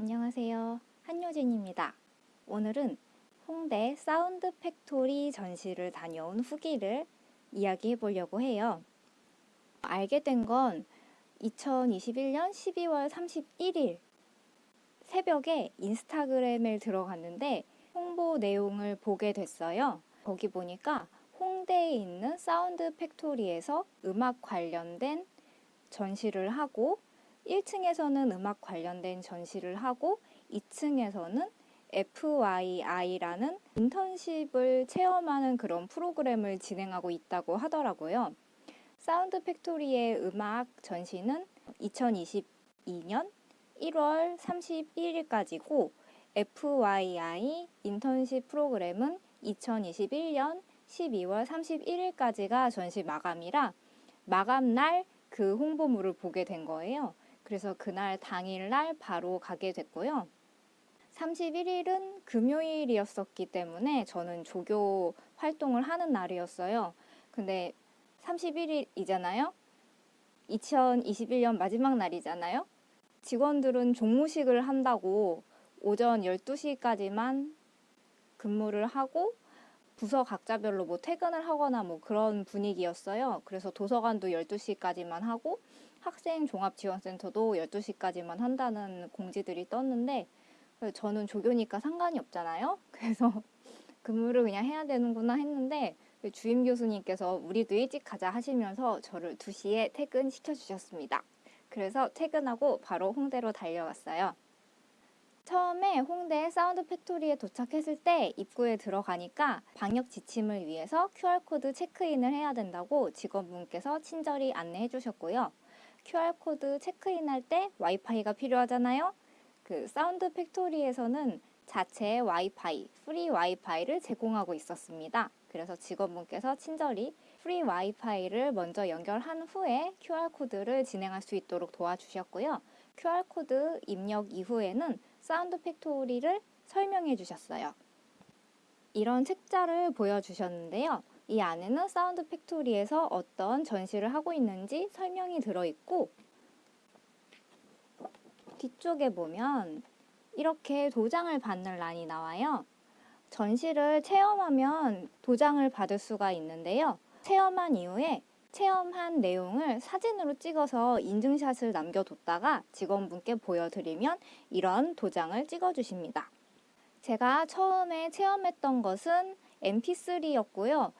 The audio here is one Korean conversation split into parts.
안녕하세요. 한효진입니다. 오늘은 홍대 사운드 팩토리 전시를 다녀온 후기를 이야기해 보려고 해요. 알게 된 건 2021년 12월 31일 새벽에 인스타그램을 들어갔는데 홍보 내용을 보게 됐어요. 거기 보니까 홍대에 있는 사운드 팩토리에서 음악 관련된 전시를 하고 1층에서는 음악 관련된 전시를 하고 2층에서는 FYI라는 인턴십을 체험하는 그런 프로그램을 진행하고 있다고 하더라고요. 사운드 팩토리의 음악 전시는 2022년 1월 31일까지고 FYI 인턴십 프로그램은 2021년 12월 31일까지가 전시 마감이라 마감 날 그 홍보물을 보게 된 거예요. 그래서 그날 당일날 바로 가게 됐고요. 31일은 금요일이었었기 때문에 저는 조교 활동을 하는 날이었어요. 근데 31일이잖아요. 2021년 마지막 날이잖아요. 직원들은 종무식을 한다고 오전 12시까지만 근무를 하고 부서 각자별로 뭐 퇴근을 하거나 뭐 그런 분위기였어요. 그래서 도서관도 12시까지만 하고 학생 종합지원센터도 12시까지만 한다는 공지들이 떴는데 저는 조교니까 상관이 없잖아요. 그래서 근무를 그냥 해야 되는구나 했는데 주임 교수님께서 우리도 일찍 가자 하시면서 저를 2시에 퇴근시켜 주셨습니다. 그래서 퇴근하고 바로 홍대로 달려갔어요. 처음에 홍대 사운드 팩토리에 도착했을 때 입구에 들어가니까 방역 지침을 위해서 QR코드 체크인을 해야 된다고 직원분께서 친절히 안내해 주셨고요. QR코드 체크인할 때 와이파이가 필요하잖아요. 그 사운드 팩토리에서는 자체 와이파이, free 와이파이를 제공하고 있었습니다. 그래서 직원분께서 친절히 free 와이파이를 먼저 연결한 후에 QR코드를 진행할 수 있도록 도와주셨고요. QR코드 입력 이후에는 사운드 팩토리를 설명해 주셨어요. 이런 책자를 보여주셨는데요. 이 안에는 사운드 팩토리에서 어떤 전시를 하고 있는지 설명이 들어있고 뒤쪽에 보면 이렇게 도장을 받는 란이 나와요. 전시를 체험하면 도장을 받을 수가 있는데요. 체험한 이후에 체험한 내용을 사진으로 찍어서 인증샷을 남겨뒀다가 직원분께 보여드리면 이런 도장을 찍어주십니다. 제가 처음에 체험했던 것은 mp3였고요.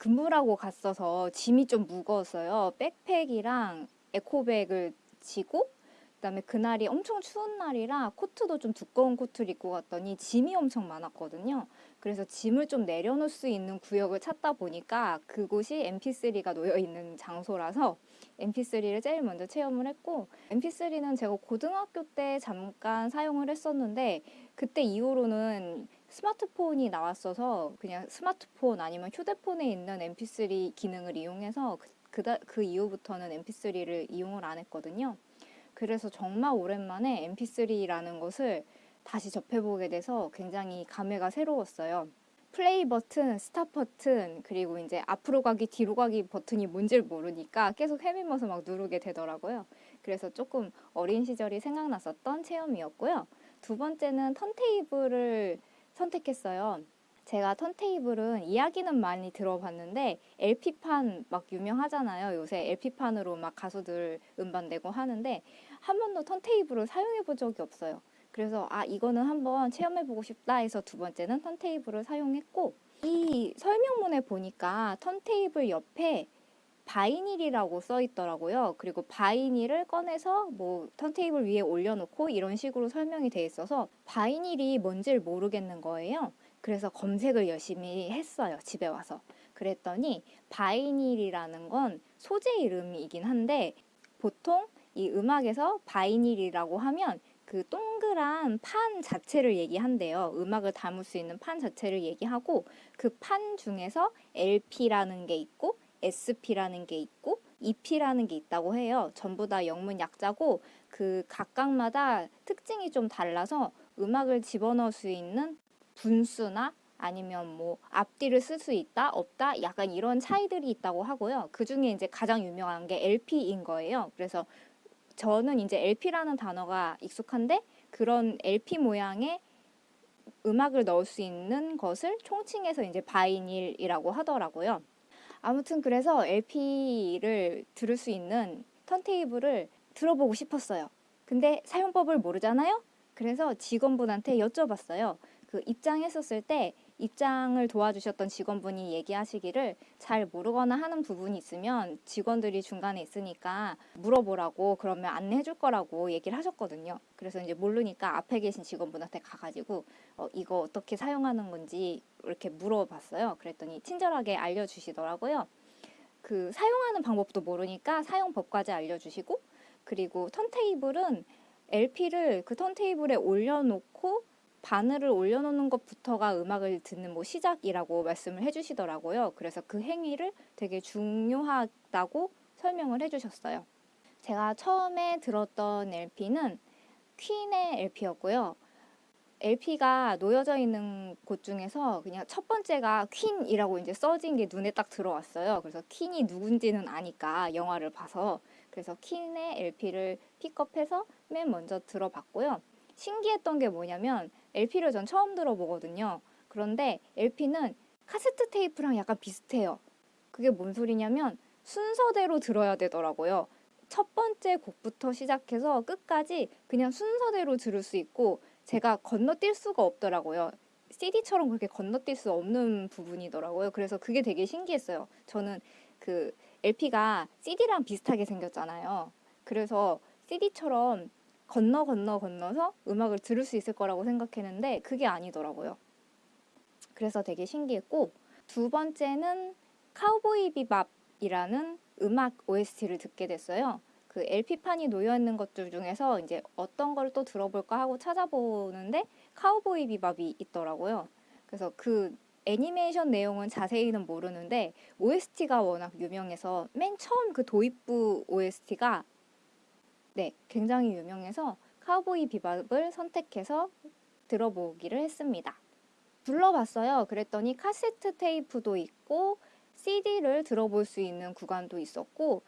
근무라고 갔어서 짐이 좀 무거웠어요. 백팩이랑 에코백을 지고 그다음에 그날이 엄청 추운 날이라 코트도 좀 두꺼운 코트를 입고 갔더니 짐이 엄청 많았거든요. 그래서 짐을 좀 내려놓을 수 있는 구역을 찾다 보니까 그곳이 mp3가 놓여 있는 장소라서 mp3를 제일 먼저 체험을 했고 mp3는 제가 고등학교 때 잠깐 사용을 했었는데 그때 이후로는 스마트폰이 나왔어서 그냥 스마트폰 아니면 휴대폰에 있는 mp3 기능을 이용해서 그, 그, 그 이후부터는 mp3를 이용을 안 했거든요. 그래서 정말 오랜만에 mp3라는 것을 다시 접해보게 돼서 굉장히 감회가 새로웠어요. 플레이 버튼, stop 버튼, 그리고 이제 앞으로 가기, 뒤로 가기 버튼이 뭔지를 모르니까 계속 헤매면서 막 누르게 되더라고요. 그래서 조금 어린 시절이 생각났었던 체험이었고요. 두 번째는 턴테이블을 선택했어요. 제가 턴테이블은 이야기는 많이 들어봤는데 LP판 막 유명하잖아요. 요새 LP판으로 막 가수들 음반 내고 하는데 한 번도 턴테이블을 사용해 본 적이 없어요. 그래서 아 이거는 한번 체험해 보고 싶다 해서 두 번째는 턴테이블을 사용했고 이 설명문에 보니까 턴테이블 옆에 vinyl이라고 써 있더라고요. 그리고 vinyl을 꺼내서 뭐 턴테이블 위에 올려놓고 이런 식으로 설명이 돼 있어서 vinyl이 뭔지를 모르겠는 거예요. 그래서 검색을 열심히 했어요. 집에 와서. 그랬더니 vinyl이라는 건 소재 이름이긴 한데 보통 이 음악에서 바이닐이라고 하면 그 동그란 판 자체를 얘기한대요. 음악을 담을 수 있는 판 자체를 얘기하고 그 판 중에서 LP라는 게 있고 SP라는 게 있고 EP라는 게 있다고 해요. 전부 다 영문 약자고 그 각각마다 특징이 좀 달라서 음악을 집어넣을 수 있는 분수나 아니면 뭐 앞뒤를 쓸 수 있다 없다 약간 이런 차이들이 있다고 하고요. 그 중에 이제 가장 유명한 게 LP인 거예요. 그래서 저는 이제 LP라는 단어가 익숙한데 그런 LP 모양의 음악을 넣을 수 있는 것을 총칭해서 이제 바이닐이라고 하더라고요. 아무튼 그래서 LP를 들을 수 있는 턴테이블을 들어보고 싶었어요. 근데 사용법을 모르잖아요? 그래서 직원분한테 여쭤봤어요. 그 입장했었을 때 입장을 도와주셨던 직원분이 얘기하시기를 잘 모르거나 하는 부분이 있으면 직원들이 중간에 있으니까 물어보라고 그러면 안내해 줄 거라고 얘기를 하셨거든요. 그래서 이제 모르니까 앞에 계신 직원분한테 가가지고 어, 이거 어떻게 사용하는 건지 이렇게 물어봤어요. 그랬더니 친절하게 알려주시더라고요. 그 사용하는 방법도 모르니까 사용법까지 알려주시고 그리고 턴테이블은 LP를 그 턴테이블에 올려놓고 바늘을 올려놓는 것부터가 음악을 듣는 뭐 시작이라고 말씀을 해주시더라고요. 그래서 그 행위를 되게 중요하다고 설명을 해주셨어요. 제가 처음에 들었던 LP는 퀸의 LP였고요. LP가 놓여져 있는 곳 중에서 그냥 첫 번째가 퀸이라고 이제 써진 게 눈에 딱 들어왔어요. 그래서 퀸이 누군지는 아니까 영화를 봐서 그래서 퀸의 LP를 픽업해서 맨 먼저 들어봤고요. 신기했던 게 뭐냐면 LP를 전 처음 들어보거든요. 그런데 LP는 카세트 테이프랑 약간 비슷해요. 그게 뭔 소리냐면 순서대로 들어야 되더라고요. 첫 번째 곡부터 시작해서 끝까지 그냥 순서대로 들을 수 있고 제가 건너뛸 수가 없더라고요. CD처럼 그렇게 건너뛸 수 없는 부분이더라고요. 그래서 그게 되게 신기했어요. 저는 그 LP가 CD랑 비슷하게 생겼잖아요. 그래서 CD처럼 건너 건너 건너서 음악을 들을 수 있을 거라고 생각했는데 그게 아니더라고요. 그래서 되게 신기했고 두 번째는 카우보이 비밥이라는 음악 OST를 듣게 됐어요. 그 LP판이 놓여 있는 것들 중에서 이제 어떤 걸 또 들어볼까 하고 찾아보는데 카우보이 비밥이 있더라고요. 그래서 그 애니메이션 내용은 자세히는 모르는데 OST가 워낙 유명해서 맨 처음 그 도입부 OST가 네, 굉장히 유명해서 카우보이 비밥을 선택해서 들어보기를 했습니다. 불러봤어요. 그랬더니 카세트 테이프도 있고 CD를 들어볼 수 있는 구간도 있었고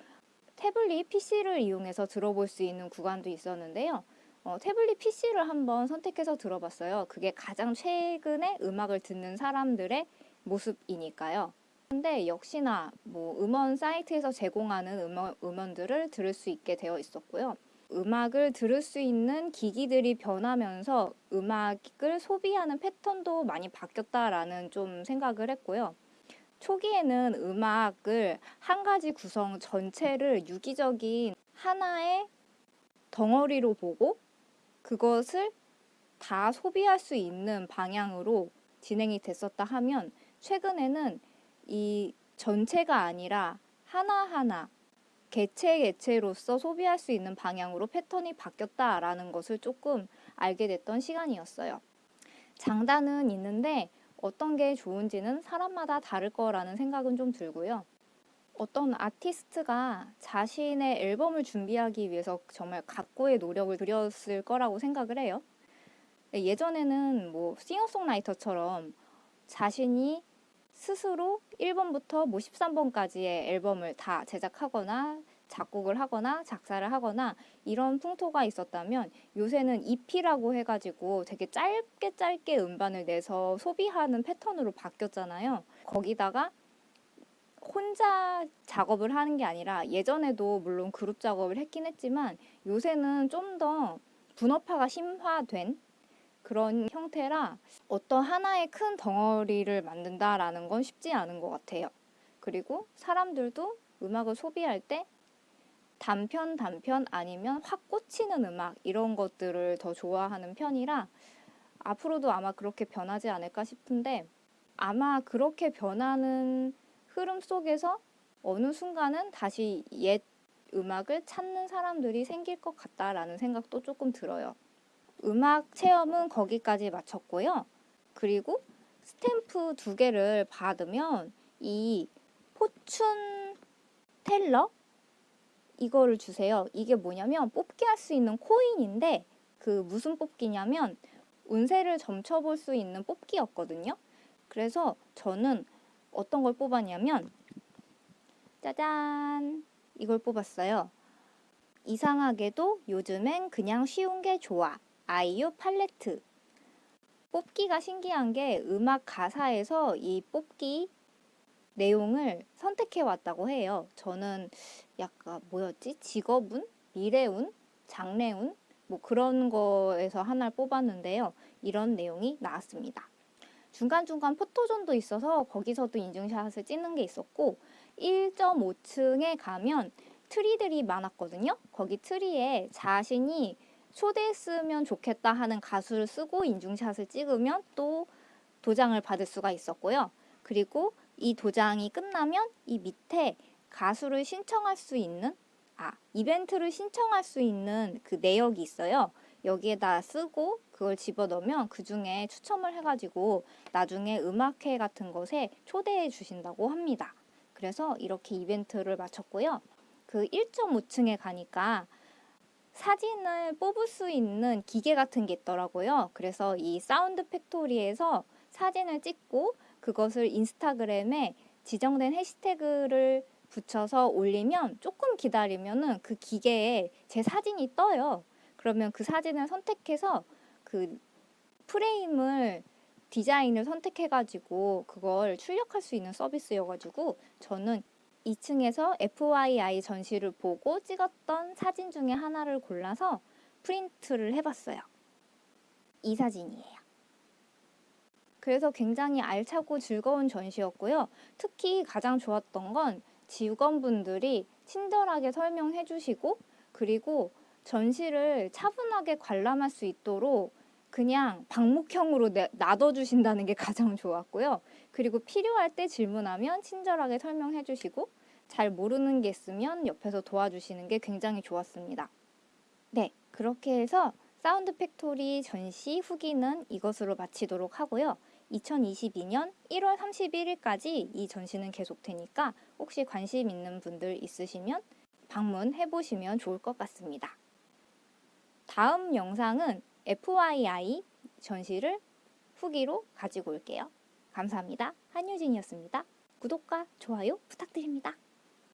태블릿 PC를 이용해서 들어볼 수 있는 구간도 있었는데요. 어, 태블릿 PC를 한번 선택해서 들어봤어요. 그게 가장 최근에 음악을 듣는 사람들의 모습이니까요. 근데 역시나 뭐 음원 사이트에서 제공하는 음원, 음원들을 들을 수 있게 되어 있었고요. 음악을 들을 수 있는 기기들이 변하면서 음악을 소비하는 패턴도 많이 바뀌었다라는 좀 생각을 했고요. 초기에는 음악을 한 가지 구성 전체를 유기적인 하나의 덩어리로 보고 그것을 다 소비할 수 있는 방향으로 진행이 됐었다 하면 최근에는 이 전체가 아니라 하나하나 개체 개체로서 소비할 수 있는 방향으로 패턴이 바뀌었다라는 것을 조금 알게 됐던 시간이었어요. 장단은 있는데 어떤 게 좋은지는 사람마다 다를 거라는 생각은 좀 들고요. 어떤 아티스트가 자신의 앨범을 준비하기 위해서 정말 각고의 노력을 들였을 거라고 생각을 해요. 예전에는 뭐 싱어송라이터처럼 자신이 스스로 1번부터 뭐 13번까지의 앨범을 다 제작하거나 작곡을 하거나 작사를 하거나 이런 풍토가 있었다면 요새는 EP라고 해가지고 되게 짧게 짧게 음반을 내서 소비하는 패턴으로 바뀌었잖아요. 거기다가 혼자 작업을 하는 게 아니라 예전에도 물론 그룹 작업을 했긴 했지만 요새는 좀 더 분업화가 심화된 그런 형태라 어떤 하나의 큰 덩어리를 만든다라는 건 쉽지 않은 것 같아요. 그리고 사람들도 음악을 소비할 때 단편 단편 아니면 확 꽂히는 음악 이런 것들을 더 좋아하는 편이라 앞으로도 아마 그렇게 변하지 않을까 싶은데 아마 그렇게 변하는 흐름 속에서 어느 순간은 다시 옛 음악을 찾는 사람들이 생길 것 같다라는 생각도 조금 들어요. 음악 체험은 거기까지 마쳤고요. 그리고 스탬프 두 개를 받으면 이 포춘 텔러 이거를 주세요. 이게 뭐냐면 뽑기 할 수 있는 코인인데 그 무슨 뽑기냐면 운세를 점쳐볼 수 있는 뽑기였거든요. 그래서 저는 어떤 걸 뽑았냐면 짜잔 이걸 뽑았어요. 이상하게도 요즘엔 그냥 쉬운 게 좋아. 아이유 팔레트. 뽑기가 신기한 게 음악 가사에서 이 뽑기 내용을 선택해 왔다고 해요. 저는 약간 뭐였지? 직업운? 미래운? 장래운? 뭐 그런 거에서 하나를 뽑았는데요. 이런 내용이 나왔습니다. 중간중간 포토존도 있어서 거기서도 인증샷을 찍는 게 있었고 1.5층에 가면 트리들이 많았거든요. 거기 트리에 자신이 초대했으면 좋겠다 하는 가수를 쓰고 인증샷을 찍으면 또 도장을 받을 수가 있었고요. 그리고 이 도장이 끝나면 이 밑에 가수를 신청할 수 있는 아, 이벤트를 신청할 수 있는 그 내역이 있어요. 여기에다 쓰고 그걸 집어넣으면 그 중에 추첨을 해가지고 나중에 음악회 같은 것에 초대해 주신다고 합니다. 그래서 이렇게 이벤트를 마쳤고요. 그 1.5층에 가니까 사진을 뽑을 수 있는 기계 같은 게 있더라고요. 그래서 이 사운드 팩토리에서 사진을 찍고 그것을 인스타그램에 지정된 해시태그를 붙여서 올리면 조금 기다리면은 그 기계에 제 사진이 떠요. 그러면 그 사진을 선택해서 그 프레임을 디자인을 선택해가지고 그걸 출력할 수 있는 서비스여가지고 저는 2층에서 FYI 전시를 보고 찍었던 사진 중에 하나를 골라서 프린트를 해봤어요. 이 사진이에요. 그래서 굉장히 알차고 즐거운 전시였고요. 특히 가장 좋았던 건 직원분들이 친절하게 설명해 주시고 그리고 전시를 차분하게 관람할 수 있도록 그냥 방목형으로 놔둬 주신다는 게 가장 좋았고요. 그리고 필요할 때 질문하면 친절하게 설명해 주시고 잘 모르는 게 있으면 옆에서 도와주시는 게 굉장히 좋았습니다. 네, 그렇게 해서 사운드 팩토리 전시 후기는 이것으로 마치도록 하고요. 2022년 1월 31일까지 이 전시는 계속되니까 혹시 관심 있는 분들 있으시면 방문해 보시면 좋을 것 같습니다. 다음 영상은 FYI 전시를 후기로 가지고 올게요. 감사합니다. 한유진이었습니다. 구독과 좋아요 부탁드립니다.